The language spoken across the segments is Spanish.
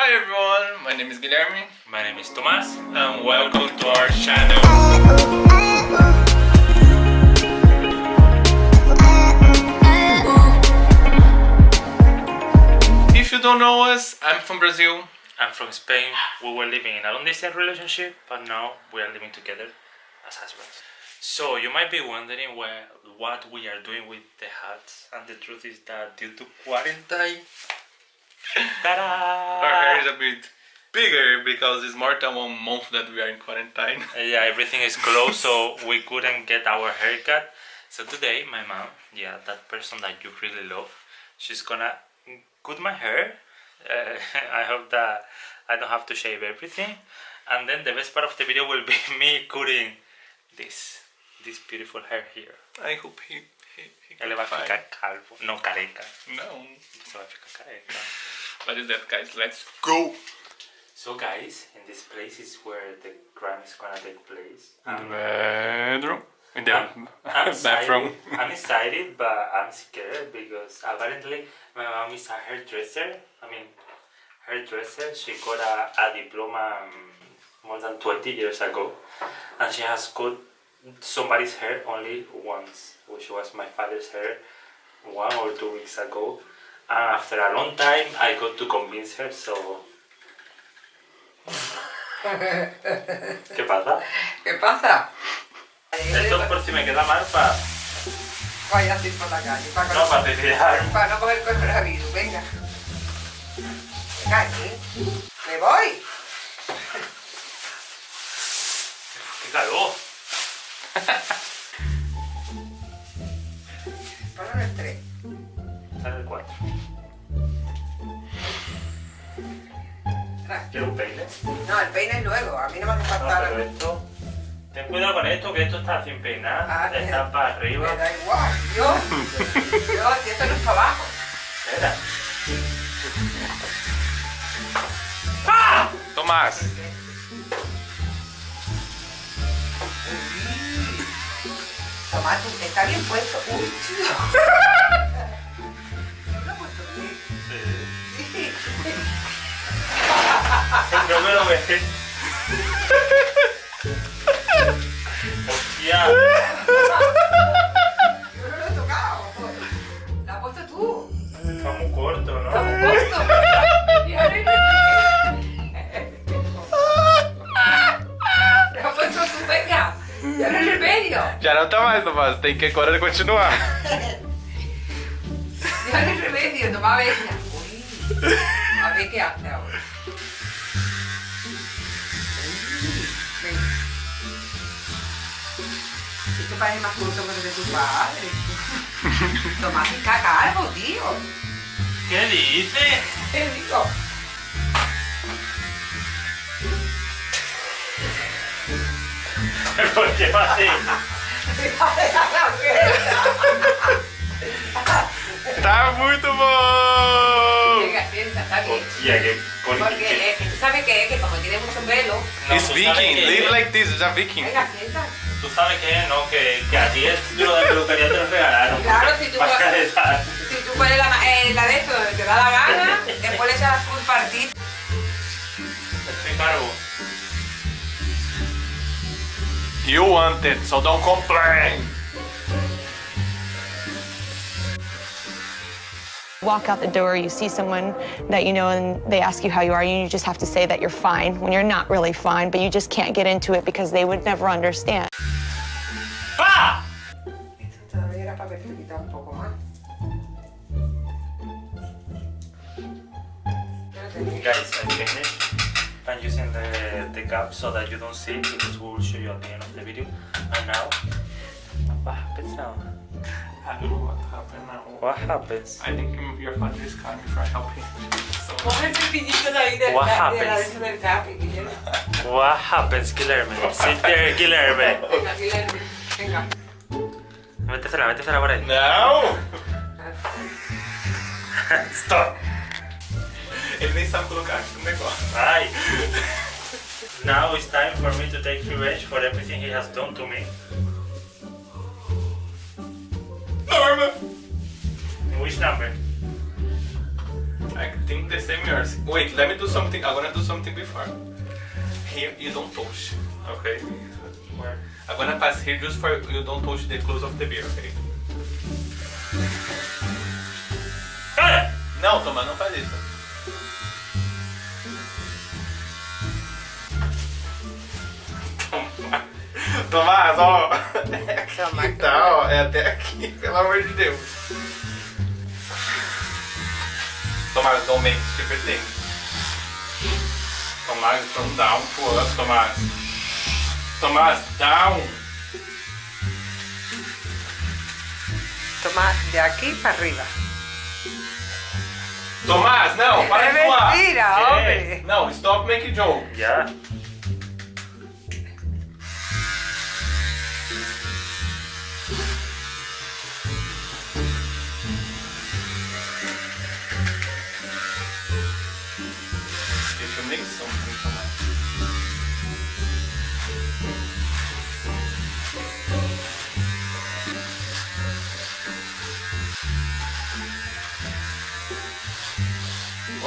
Hi everyone, my name is Guilherme My name is Tomas. and welcome to our channel. If you don't know us, I'm from Brazil. I'm from Spain. We were living in a long distance relationship, but now we are living together as husbands. So you might be wondering where, what we are doing with the hats, and the truth is that due to quarantine, ta-da! Our hair is a bit bigger because it's more than one month that we are in quarantine. yeah, everything is closed, so we couldn't get our haircut. So today, my mom, yeah, that person that you really love, she's gonna cut my hair. Uh, I hope that I don't have to shave everything. And then the best part of the video will be me cutting this, this beautiful hair here. I hope he, he, he Él le can va a find- ficar calvo, no careca. No. Se va a ficar careca. What is that guys? Let's go! So guys, in this place is where the crime is gonna take place. In the Um, bedroom. In the I'm, I'm bathroom. Excited. I'm excited, but I'm scared because apparently my mom is a hairdresser. I mean, hairdresser. She got a, a diploma um, more than 20 years ago, and she has cut somebody's hair only once, which was my father's hair one or two weeks ago. And after a long time, I got to convince her. So. ¿Qué pasa? ¿Qué pasa? Esto por si me queda mal para Vaya así por la calle, para, no, para tirar. para no coger coronavirus, venga. Venga, aquí. Me voy. Con esto, que esto está sin peinar. Ah, está para arriba. Me da igual. Yo, yo, si esto no es para abajo. Espera. Tomás. Tomás, tú, está bien puesto. Uy, tío. ¿Lo puesto bien? Sí. Creo que lo ves. Já não tá mais, Tomás. Tem que agora continuar. Ya no hay remedio. Toma, venga. Uy. A ver qué hace ahora. Venga. Esto parece más corto que lo de tu padre. Tomás está calvo, tío. ¿Qué dices? ¿Qué digo? ¿Por qué va así? Tá muito bom! Venga, piensa, está bien. Hostia. Porque eh, tú sabes que es que como tiene mucho pelo. No, It's viking. que- Live like this. Já viking. Venga, piensa. Tú sabes que no, que, que a ti el título de peluquería te lo regalaron. Claro, si tú. Si tú pones la, eh, la de esto donde te da la gana, después le echas la culpa a ti. Estoy calvo. You want it, so don't complain. walk out the door, you see someone that you know, and they ask you how you are, and you just have to say that you're fine when you're not really fine, but you just can't get into it because they would never understand. ¡Ah! Esto todavía era para que se quita un poco más. Yo no tenía- Guys, I finished. I'm using the, the gap so that you don't see it because we will show you at the end of the video. And now, what happens now? I don't know what happened now. What happens? I think your father is coming for helping. So Coge el cepillito de ahí de, What la- de la happens? de del. What happens, Guillermo? Sit there, Guillermo. Venga, Guillermo. Venga. Métesela, métesela por ahí. No! Stop! Ele nem sabe colocar aqui no negócio. Ay. Now it's time for me to take revenge for everything he has done to me. Norma! Which number? I think the same yours. Wait, let me do something. I'm gonna do something before. Here, you don't touch. Okay. Where? I'm gonna pass here just for you don't touch the close of the beer, okay? É aqui, tá, ó. É até aqui, pelo amor de Deus. Tomás, don't make stupid things. Tomás, from down to up, Tomás. Tomás, down. Toma de aquí para arriba. Tomás, não, para Es de zoar. mentira, ¿Qué? hombre. Não, stop making joke. Ya.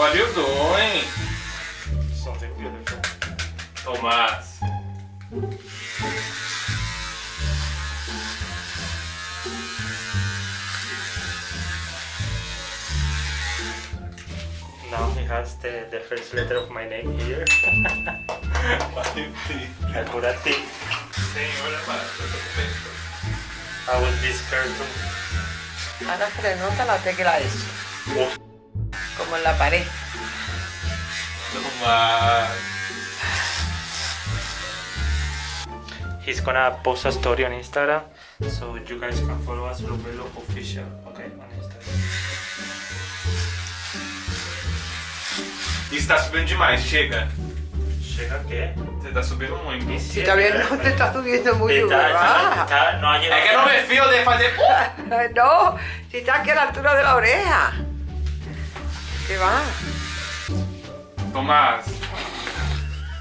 Valeu, Doi. Né? Tomás. Now he has the, the first letter of my name here. Valeu, T. é por a T. Senhora, Maria, eu vou this person. Ana Fernanda, ela tem isso. Como en la pared. He's gonna post a story on Instagram, so you guys can follow us, Lupelo Official, okay, on Instagram. Isso tá subindo demais, chega. Chega que Você tá subindo muito. Si todavía no te está subiendo mucho, Está, está, ¿verdad? está, no ha llegado. É que eu não me fio de fazer. No, si está aquí a la altura de la oreja. ¿Qué va? Tomás.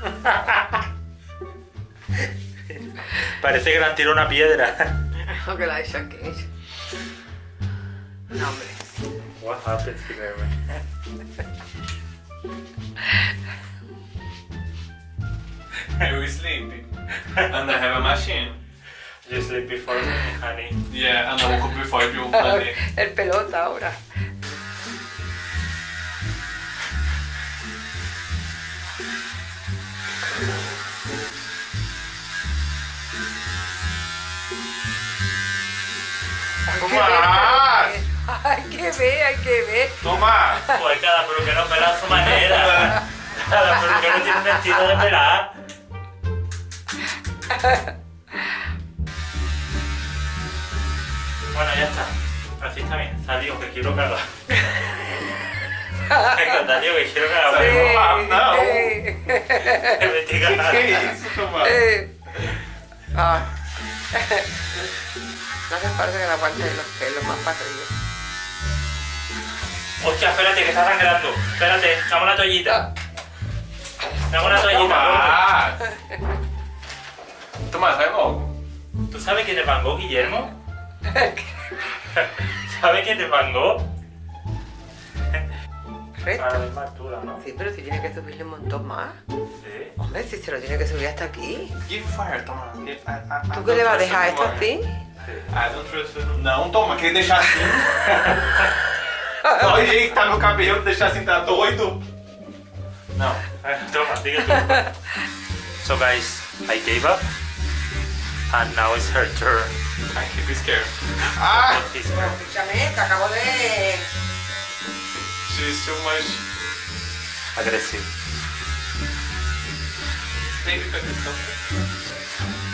Parece que le han tirado una piedra. Lo que la aquí. No, hombre. What happens here, man? Eu sleep. And I have a machine. You sleep before me, honey. Yeah, and I woke up before you, honey. El pelota ahora. Tomás. Hay que ver, hay que ver. Tomás. Pues cada peluquero pela a su manera. Cada peluquero tiene un estilo de pelar. Bueno, ya está. Así está bien. Salió que quiero cagar. Salió que quiero cagar. Sí. Ah, no. Me estoy cagando. Que isso, Tomás? eh. Ah. No hace falta que la aguante los pelos más para arriba. Hostia, espérate, que está sangrando. Espérate, dame una toallita. Dame una toallita. Vai logo. gordo. ¿Tú sabes quién Van Gogh, Guillermo? ¿Sabes quién la misma altura, ¿no? Sí, pero si tiene que subirle un montón más. Sí. Hombre, si se lo tiene que subir hasta aquí. Give fire, Tomás. I- I- I ¿Tú qué le vas a dejar esto así? I don't trust you. Não, toma, quer deixar assim? Olha o jeito que tá meu cabelo, deixar assim, tá doido? Não. Toma, diga tú. So guys, I gave up. And now it's her turn. I keep scared. Ah! He's Escúchame, te acabo de... She's too much. aggressive. Baby, put this up.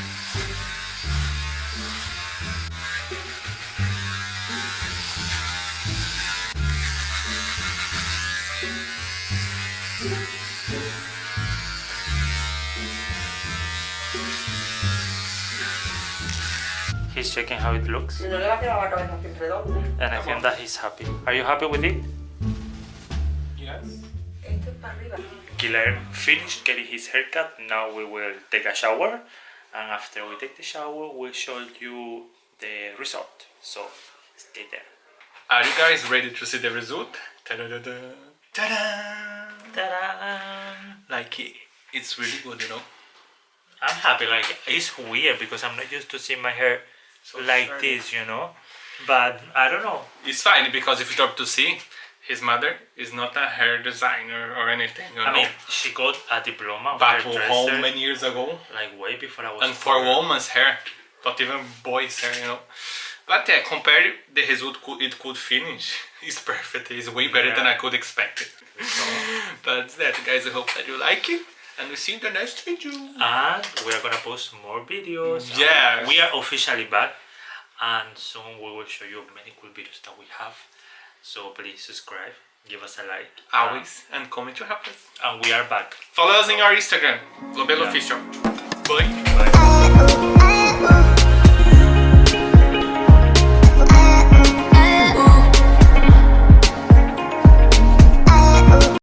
He's checking how it looks. No le va a quedar la cabeza así redonda. And I think that he's happy. Are you happy with it? Yes. Esto es para arriba. Guilherme finished getting his haircut. Now we will take a shower. And after we take the shower, we'll show you the result. So stay there. Are you guys ready to see the result? Ta-da-da-da. Ta-da! Ta-da! Like it, it's really good, you know. I'm happy. Like it's weird because I'm not used to seeing my hair So like shiny. this, you know. But I don't know. It's fine because if you talk to see, his mother is not a hair designer or anything, you know. I mean, she got a diploma back hairdresser, home many years ago, like way before I was. and for born. woman's hair, not even boys' hair, you know. But yeah, compare the result it could finish. It's perfect. It's way better than I could expect it. but that, guys, I hope that you like it, and we see you in the next video. And we are gonna post more videos. and Yes. We are officially back, and soon we will show you many cool videos that we have. So please subscribe, give us a like. Always, and comment to help us. And we are back. Follow us in our Instagram, Global Yeah. Official. Bye. Bye. I, ooh, I, ooh.